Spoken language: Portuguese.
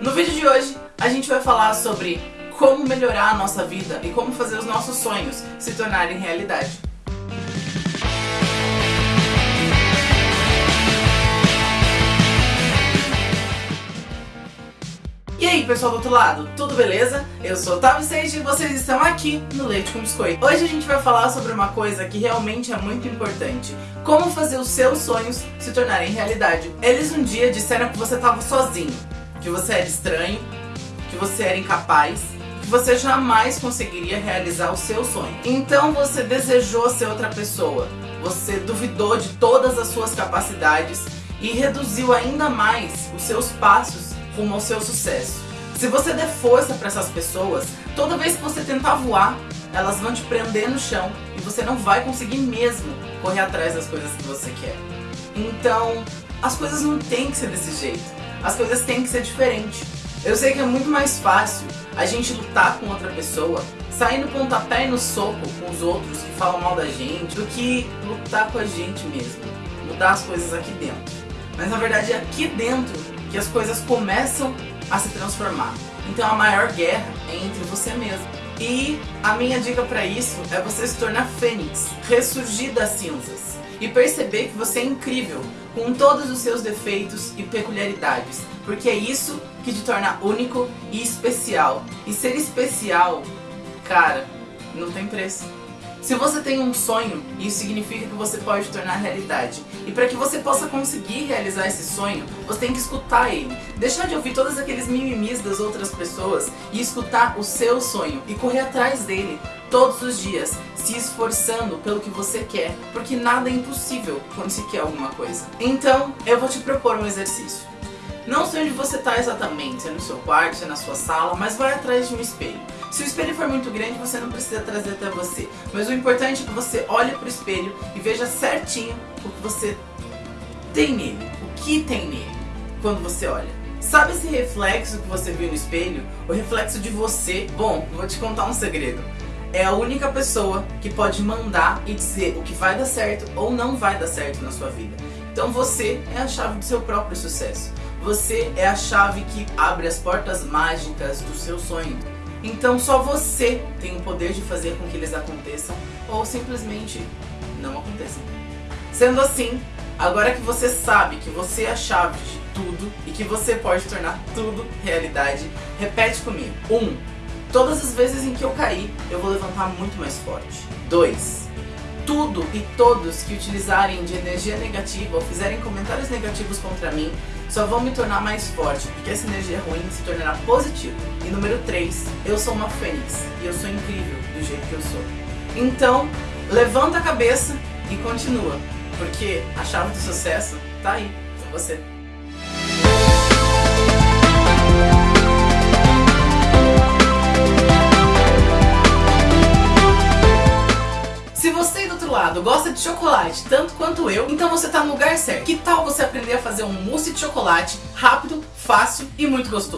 No vídeo de hoje, a gente vai falar sobre como melhorar a nossa vida e como fazer os nossos sonhos se tornarem realidade. E aí pessoal do outro lado, tudo beleza? Eu sou Otávio Sage e vocês estão aqui no Leite com Biscoito. Hoje a gente vai falar sobre uma coisa que realmente é muito importante. Como fazer os seus sonhos se tornarem realidade. Eles um dia disseram que você estava sozinho, que você era estranho, que você era incapaz, que você jamais conseguiria realizar o seu sonho. Então você desejou ser outra pessoa, você duvidou de todas as suas capacidades e reduziu ainda mais os seus passos rumo ao seu sucesso. Se você der força para essas pessoas, toda vez que você tentar voar, elas vão te prender no chão e você não vai conseguir mesmo correr atrás das coisas que você quer. Então, as coisas não têm que ser desse jeito. As coisas têm que ser diferentes. Eu sei que é muito mais fácil a gente lutar com outra pessoa, sair no pontapé e no soco com os outros que falam mal da gente, do que lutar com a gente mesmo, mudar as coisas aqui dentro. Mas na verdade é aqui dentro que as coisas começam a se transformar. Então a maior guerra é entre você mesmo. E a minha dica para isso é você se tornar fênix, ressurgir das cinzas e perceber que você é incrível com todos os seus defeitos e peculiaridades, porque é isso que te torna único e especial. E ser especial, cara, não tem preço. Se você tem um sonho, isso significa que você pode tornar realidade. E para que você possa conseguir realizar esse sonho, você tem que escutar ele. Deixar de ouvir todos aqueles mimimis das outras pessoas e escutar o seu sonho e correr atrás dele todos os dias, se esforçando pelo que você quer, porque nada é impossível quando se quer alguma coisa. Então, eu vou te propor um exercício. Não sei onde você está exatamente, se é no seu quarto, se é na sua sala, mas vai atrás de um espelho. Se o espelho for muito grande, você não precisa trazer até você. Mas o importante é que você olhe para o espelho e veja certinho o que você tem nele. O que tem nele quando você olha. Sabe esse reflexo que você viu no espelho? O reflexo de você? Bom, vou te contar um segredo. É a única pessoa que pode mandar e dizer o que vai dar certo ou não vai dar certo na sua vida. Então você é a chave do seu próprio sucesso. Você é a chave que abre as portas mágicas do seu sonho. Então só você tem o poder de fazer com que eles aconteçam ou simplesmente não aconteçam. Sendo assim, agora que você sabe que você é a chave de tudo e que você pode tornar tudo realidade, repete comigo. 1. Um, todas as vezes em que eu cair, eu vou levantar muito mais forte. 2. Tudo e todos que utilizarem de energia negativa ou fizerem comentários negativos contra mim só vão me tornar mais forte, porque essa energia ruim se tornará positiva. E número 3, eu sou uma fênix e eu sou incrível do jeito que eu sou. Então, levanta a cabeça e continua, porque a chave do sucesso tá aí, com você. Gosta de chocolate tanto quanto eu, então você tá no lugar certo. Que tal você aprender a fazer um mousse de chocolate rápido, fácil e muito gostoso?